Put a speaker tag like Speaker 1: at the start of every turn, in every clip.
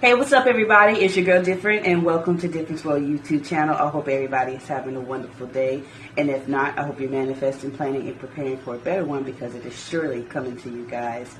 Speaker 1: Hey, what's up, everybody? It's your girl Different, and welcome to Difference World YouTube channel. I hope everybody is having a wonderful day, and if not, I hope you're manifesting, planning, and preparing for a better one because it is surely coming to you guys.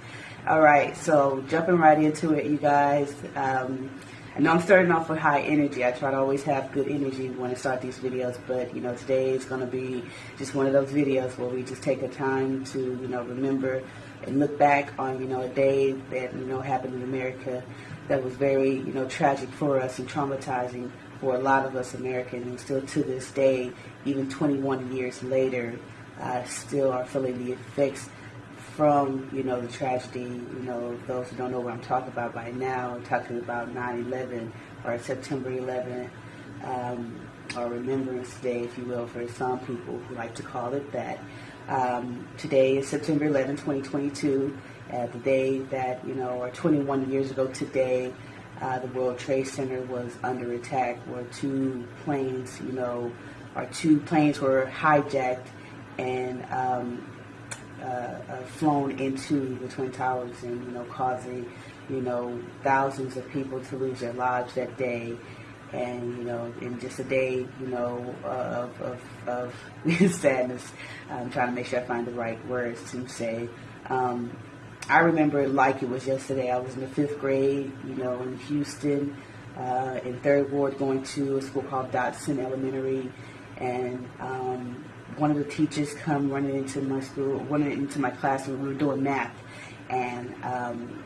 Speaker 1: All right, so jumping right into it, you guys. Um, I know I'm starting off with high energy. I try to always have good energy when I start these videos, but you know, today is going to be just one of those videos where we just take a time to, you know, remember and look back on, you know, a day that, you know, happened in America that was very, you know, tragic for us and traumatizing for a lot of us Americans. And still to this day, even 21 years later, uh, still are feeling the effects from, you know, the tragedy. You know, those who don't know what I'm talking about by now, talking about 9-11 or September 11, um, or Remembrance Day, if you will, for some people who like to call it that. Um, today is September 11, 2022 uh, the day that, you know, or 21 years ago today, uh, the World Trade Center was under attack where two planes, you know, or two planes were hijacked and um, uh, uh, flown into the Twin Towers and, you know, causing, you know, thousands of people to lose their lives that day. And, you know, in just a day, you know, of, of, of sadness, I'm trying to make sure I find the right words to say. Um, I remember it like it was yesterday. I was in the fifth grade, you know, in Houston, uh, in third ward, going to a school called Dodson Elementary, and um, one of the teachers come running into my school, running into my classroom. We were doing math, and um,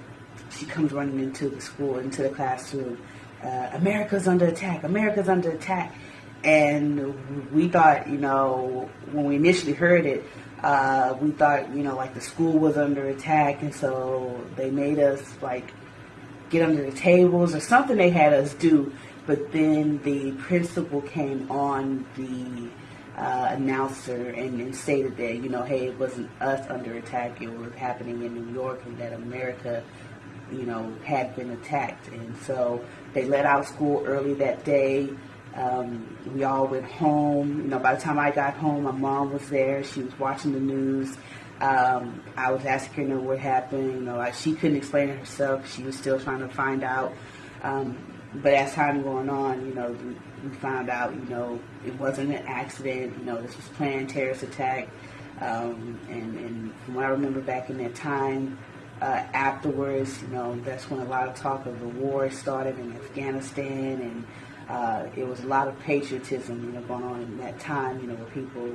Speaker 1: she comes running into the school, into the classroom. Uh, America's under attack. America's under attack. And we thought, you know, when we initially heard it, uh, we thought, you know, like the school was under attack, and so they made us like get under the tables or something they had us do. But then the principal came on the uh, announcer and, and, stated that, you know, hey, it wasn't us under attack, it was happening in New York, and that America, you know, had been attacked. And so they let out school early that day. Um, we all went home. You know, by the time I got home, my mom was there. She was watching the news. Um, I was asking her what happened. You know, like she couldn't explain it herself. She was still trying to find out. Um, but as time going on, you know, we, found out, you know, it wasn't an accident. You know, this was planned terrorist attack. Um, and, and, from what I remember back in that time, uh, afterwards, you know, that's when a lot of talk of the war started in Afghanistan and uh, it was a lot of patriotism, you know, going on in that time, you know, where people,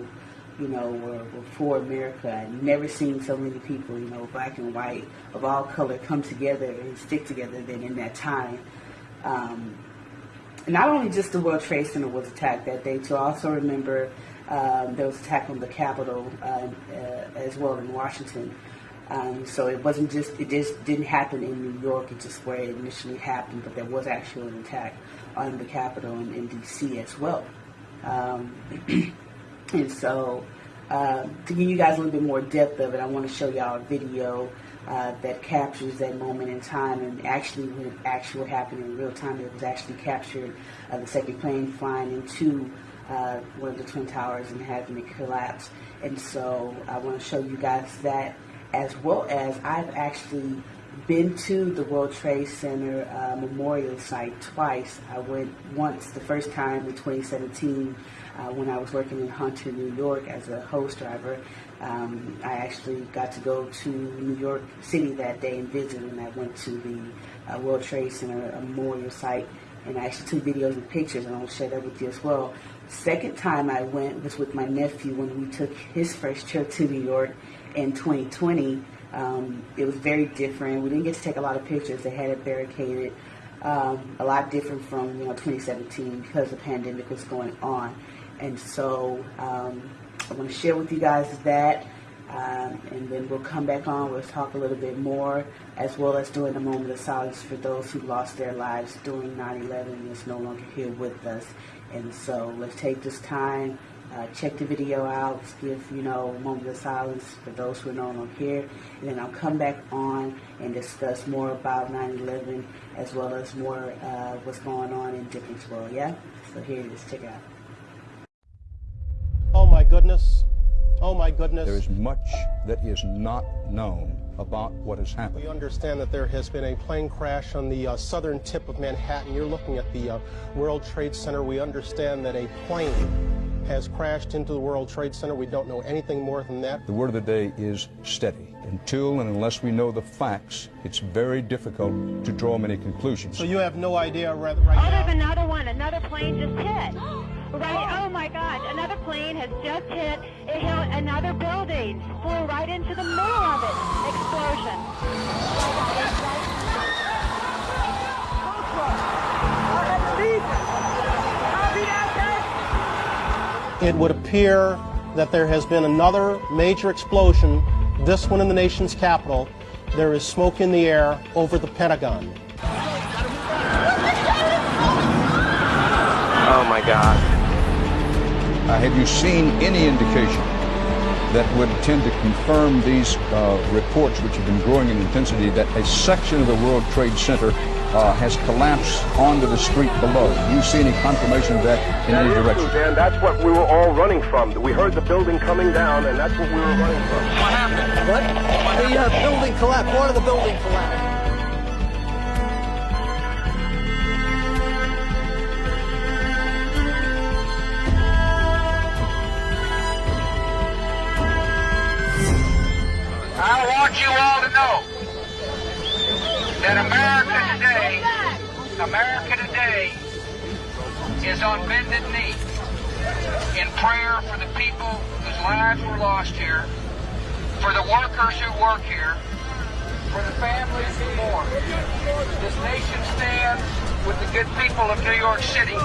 Speaker 1: you know, were, were for America. I've never seen so many people, you know, black and white, of all color, come together and stick together than in that time. Um, not only just the World Trade Center was attacked that day, to also remember um, there was attack on the Capitol uh, uh, as well in Washington. Um, so it wasn't just, it just didn't happen in New York, it's just where it initially happened, but there was actually an attack on the Capitol in, in D.C. as well. Um, and so uh, to give you guys a little bit more depth of it, I want to show y'all a video uh, that captures that moment in time and actually when it actually happened in real time, it was actually captured uh, the second plane flying into uh, one of the Twin Towers and having it collapse. And so I want to show you guys that as well as I've actually been to the World Trade Center uh, memorial site twice. I went once the first time in 2017 uh, when I was working in Hunter, New York as a host driver. Um, I actually got to go to New York City that day and visit and I went to the uh, World Trade Center memorial site and I actually took videos and pictures and I'll share that with you as well. Second time I went was with my nephew when we took his first trip to New York in 2020. Um, it was very different. We didn't get to take a lot of pictures. They had it barricaded. Um, a lot different from you know 2017 because the pandemic was going on. And so um, I want to share with you guys that. Um, and then we'll come back on. We'll talk a little bit more, as well as doing a moment of silence for those who lost their lives during 9/11 and is no longer here with us. And so let's take this time uh, check the video out, give, you know, a moment of silence for those who are no longer here. And then I'll come back on and discuss more about 9-11 as well as more uh, what's going on in Difference World, yeah? So here it is, check it out.
Speaker 2: Oh my goodness. Oh my goodness.
Speaker 3: There is much that is not known
Speaker 2: about what has happened.
Speaker 3: We understand that there has been a plane crash on the uh, southern tip of Manhattan. You're looking at the uh, World Trade Center. We understand that a plane has crashed into the World Trade Center. We don't know anything more than that.
Speaker 2: The word of the day is steady. Until and unless we know the facts, it's very difficult to draw many conclusions.
Speaker 3: So you have no idea right, right
Speaker 4: Oh,
Speaker 3: now?
Speaker 4: there's another one. Another plane just hit. Right. Oh my God! Another plane has just hit. It hit another building. Flew right into the middle of it. Explosion.
Speaker 3: It would appear that there has been another major explosion, this one in the nation's capital. There is smoke in the air over the Pentagon.
Speaker 5: Oh my God.
Speaker 2: Uh, have you seen any indication that would tend to confirm these uh, reports, which have been growing in intensity, that a section of the World Trade Center uh, has collapsed onto the street below? Do you see any confirmation of that in
Speaker 5: That
Speaker 2: any direction?
Speaker 5: Dan. That's what we were all running from. We heard the building coming down, and that's what we were running from.
Speaker 6: What? Happened? What? The uh, building collapsed. Part of the building collapsed.
Speaker 7: I want you all to know that America today, America today is on bended knee in prayer for the people whose lives were lost here, for the workers who work here, for the families who mourn. This nation stands with the good people of New York City.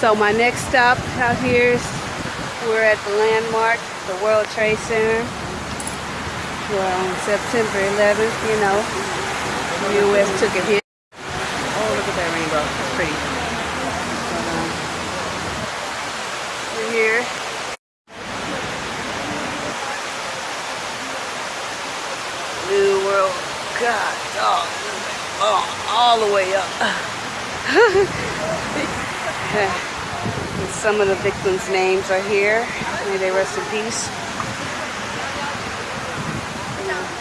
Speaker 1: So my next stop out here is we're at the landmark, the World Trade Center. Well, on September 11th, you know, the U.S. took a hit. Oh, look at that rainbow. It's pretty. But, um, we're here. New World. God, dog. Oh, all the way up. Some of the victims' names are here. May they rest in peace.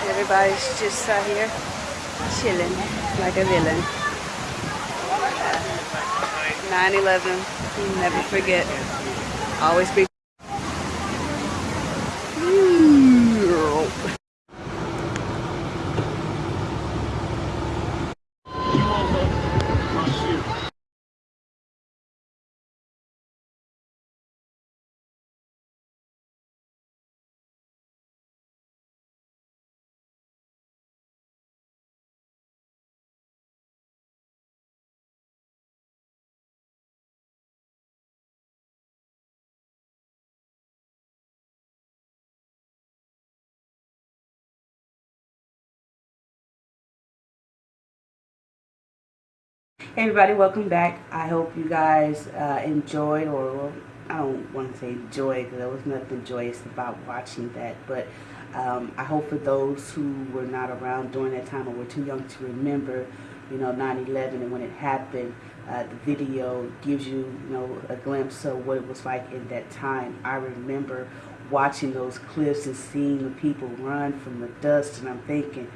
Speaker 1: Everybody's just out here chilling like a villain. 9-11, you never forget. Always be. Hey everybody, welcome back. I hope you guys uh, enjoyed, or well, I don't want to say enjoy because there was nothing joyous about watching that, but Um, I hope for those who were not around during that time or were too young to remember, you know, 9/11 and when it happened, uh, the video gives you, you know, a glimpse of what it was like in that time. I remember watching those clips and seeing the people run from the dust, and I'm thinking,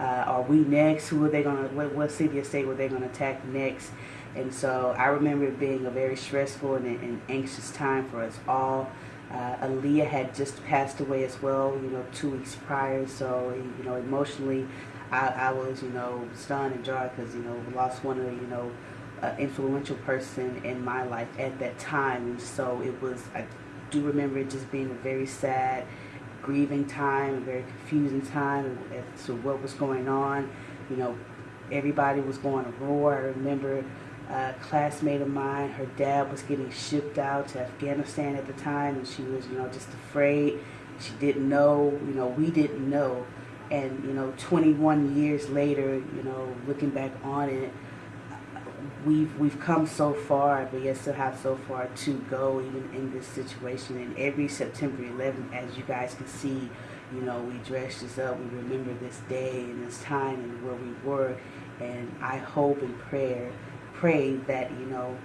Speaker 1: uh, are we next? Who are they gonna? What, what city or state were they gonna attack next? And so I remember it being a very stressful and, and anxious time for us all. Uh, Aaliyah had just passed away as well, you know, two weeks prior. So, you know, emotionally, I, I was, you know, stunned and jarred because, you know, lost one of you know, uh, influential person in my life at that time. And so it was, I do remember it just being a very sad, grieving time, a very confusing time as to what was going on. You know, everybody was going to war. I remember a classmate of mine, her dad was getting shipped out to Afghanistan at the time, and she was, you know, just afraid. She didn't know, you know, we didn't know. And, you know, 21 years later, you know, looking back on it, we've we've come so far, but yet still have so far to go, even in this situation. And every September 11th, as you guys can see, you know, we dress this up. We remember this day and this time and where we were. And I hope and prayer pray that, you know,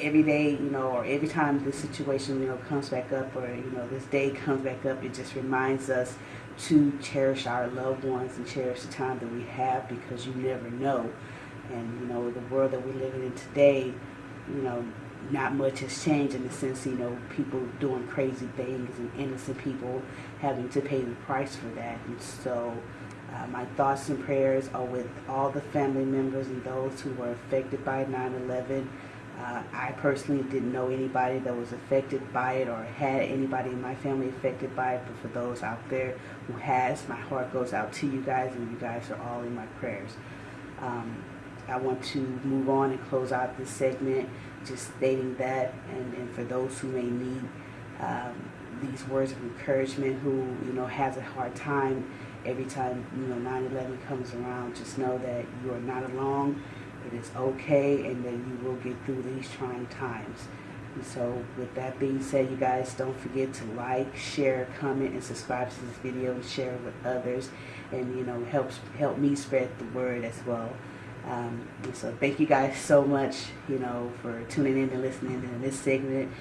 Speaker 1: every day, you know, or every time this situation, you know, comes back up or, you know, this day comes back up, it just reminds us to cherish our loved ones and cherish the time that we have because you never know. And, you know, the world that we're living in today, you know, not much has changed in the sense, you know, people doing crazy things and innocent people having to pay the price for that. And so, uh, my thoughts and prayers are with all the family members and those who were affected by 9-11. Uh, I personally didn't know anybody that was affected by it or had anybody in my family affected by it, but for those out there who has, my heart goes out to you guys, and you guys are all in my prayers. Um, I want to move on and close out this segment just stating that, and, and for those who may need um, these words of encouragement, who you know has a hard time every time you know 9/11 comes around, just know that you are not alone. It is okay, and that you will get through these trying times. And so, with that being said, you guys don't forget to like, share, comment, and subscribe to this video and share it with others, and you know helps help me spread the word as well. Um, so thank you guys so much, you know, for tuning in and listening to this segment.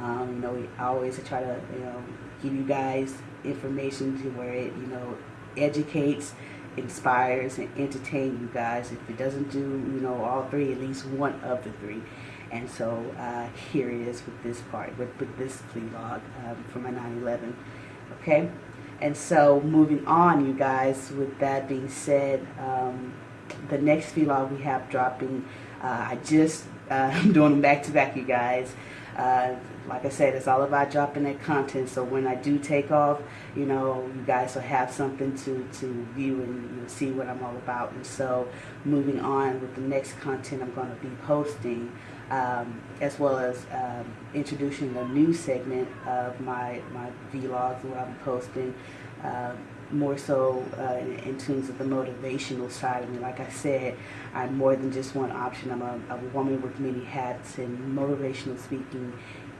Speaker 1: Um, you know, we always try to, you know, give you guys information to where it, you know, educates, inspires, and entertain you guys. If it doesn't do, you know, all three, at least one of the three. And so uh, here it is with this part, with, with this vlog um, for my 9/11. Okay, and so moving on, you guys. With that being said. Um, the next vlog we have dropping, uh, I just, uh, I'm doing them back to back, you guys. Uh, like I said, it's all about dropping that content. So when I do take off, you know, you guys will have something to, to view and you know, see what I'm all about. And so moving on with the next content I'm going to be posting, um, as well as um, introducing a new segment of my, my vlogs what be posting. Uh, more so uh, in, in, terms of the motivational side of me. Like I said, I'm more than just one option. I'm a, a woman with many hats, and motivational speaking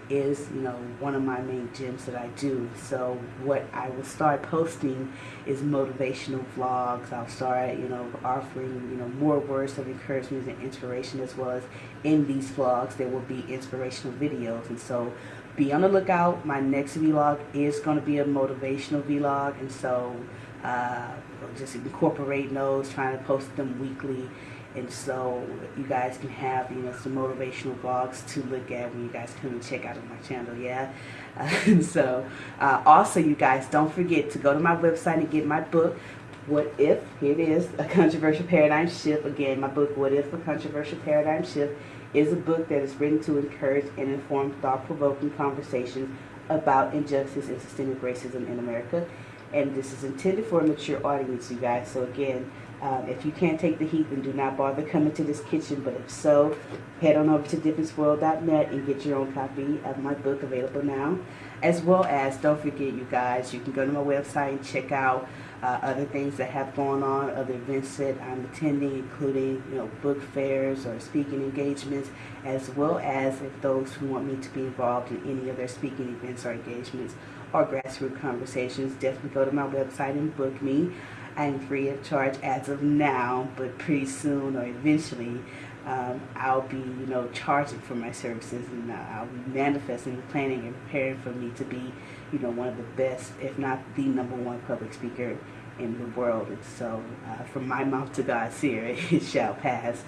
Speaker 1: is, you know, one of my main gems that I do. So what I will start posting is motivational vlogs. I'll start, you know, offering, you know, more words of encouragement and inspiration as well as in these vlogs there will be inspirational videos. And so be on the lookout. My next vlog is going to be a motivational vlog, and so uh, just incorporating those, trying to post them weekly, and so you guys can have you know some motivational vlogs to look at when you guys come and check out on my channel. Yeah, and so uh, also you guys don't forget to go to my website and get my book. What if? Here it is, a controversial paradigm shift. Again, my book, What If? A Controversial Paradigm Shift is a book that is written to encourage and inform thought-provoking conversations about injustice and systemic racism in America. And this is intended for a mature audience, you guys. So again, um, if you can't take the heat, then do not bother coming to this kitchen. But if so, head on over to differenceworld.net and get your own copy of my book available now. As well as, don't forget, you guys, you can go to my website and check out uh, other things that have gone on, other events that I'm attending, including you know book fairs or speaking engagements, as well as if those who want me to be involved in any of their speaking events or engagements or grassroots conversations, definitely go to my website and book me. I am free of charge as of now, but pretty soon or eventually um, I'll be, you know, charging for my services and uh, I'll be manifesting, planning, and preparing for me to be, you know, one of the best, if not the number one public speaker in the world. And so, uh, from my mouth to God's ear, it shall pass.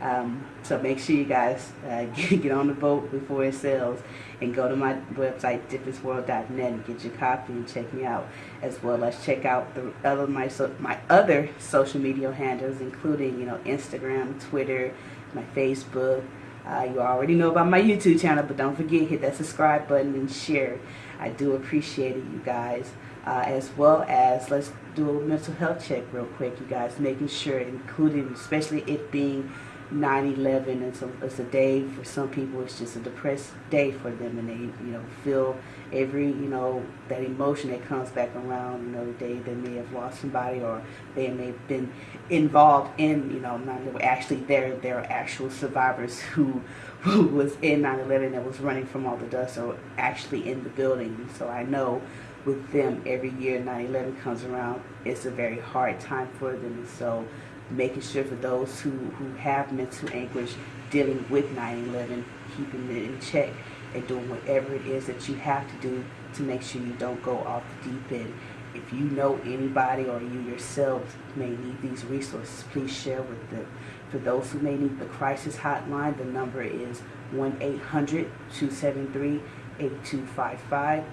Speaker 1: Um, so make sure you guys uh, get, on the boat before it sails and go to my website, differenceworld.net, and get your copy and check me out, as well as check out the other my so, my other social media handles, including you know Instagram, Twitter my Facebook. Uh, you already know about my YouTube channel, but don't forget, hit that subscribe button and share. I do appreciate it, you guys. Uh, as well as, let's do a mental health check real quick, you guys, making sure, including, especially it being 9-11 it's a, it's a day for some people it's just a depressed day for them and they you know feel every you know that emotion that comes back around you know the day they may have lost somebody or they may have been involved in you know not actually they're they're actual survivors who who was in 9-11 that was running from all the dust or actually in the building. So I know with them every year 9-11 comes around it's a very hard time for them. So making sure for those who, who have mental anguish dealing with 9-11, keeping it in check and doing whatever it is that you have to do to make sure you don't go off the deep end. If you know anybody or you yourselves may need these resources, please share with them. For those who may need the crisis hotline, the number is 1-800-273-8255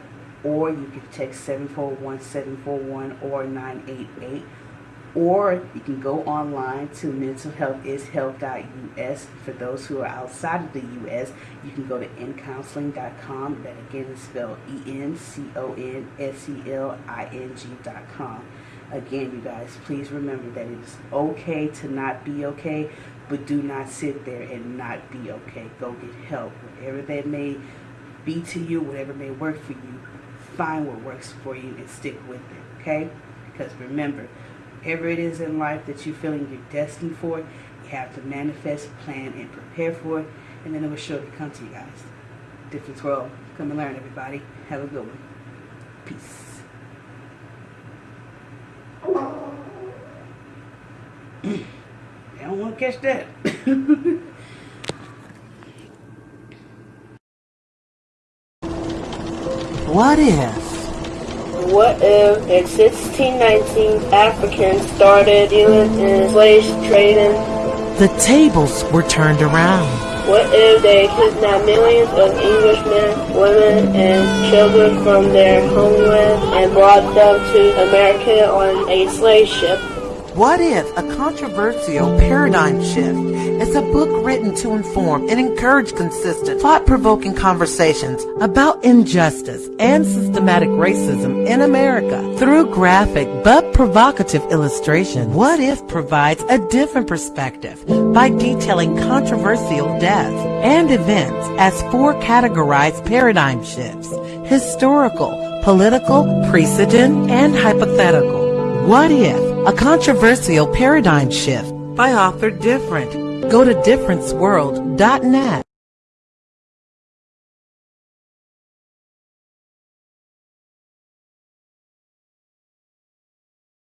Speaker 1: or you can text 741-741 or 988 or you can go online to mentalhealthishealth.us. For those who are outside of the U.S., you can go to encounseling.com. That again is spelled E-N-C-O-N-S-E-L-I-N-G.com. Again, you guys, please remember that it is okay to not be okay, but do not sit there and not be okay. Go get help. Whatever that may be to you, whatever may work for you, find what works for you and stick with it, okay? Because remember, whatever it is in life that you're feeling you're destined for, you have to manifest, plan, and prepare for it, and then it will surely come to you guys. Difference world. Come and learn, everybody. Have a good one. Peace. they don't want to catch that.
Speaker 8: what if?
Speaker 9: What if in 1619 Africans started dealing in slave trading?
Speaker 8: The tables were turned around.
Speaker 9: What if they kidnapped millions of Englishmen, women, and children from their homeland and brought them to America on a slave ship?
Speaker 8: What if a controversial paradigm shift is a book written to inform and encourage consistent, thought-provoking conversations about injustice and systematic racism in America through graphic but provocative illustration? What if provides a different perspective by detailing controversial deaths and events as four categorized paradigm shifts, historical, political, precedent, and hypothetical. What if a controversial paradigm shift by author Different. Go to differenceworld.net.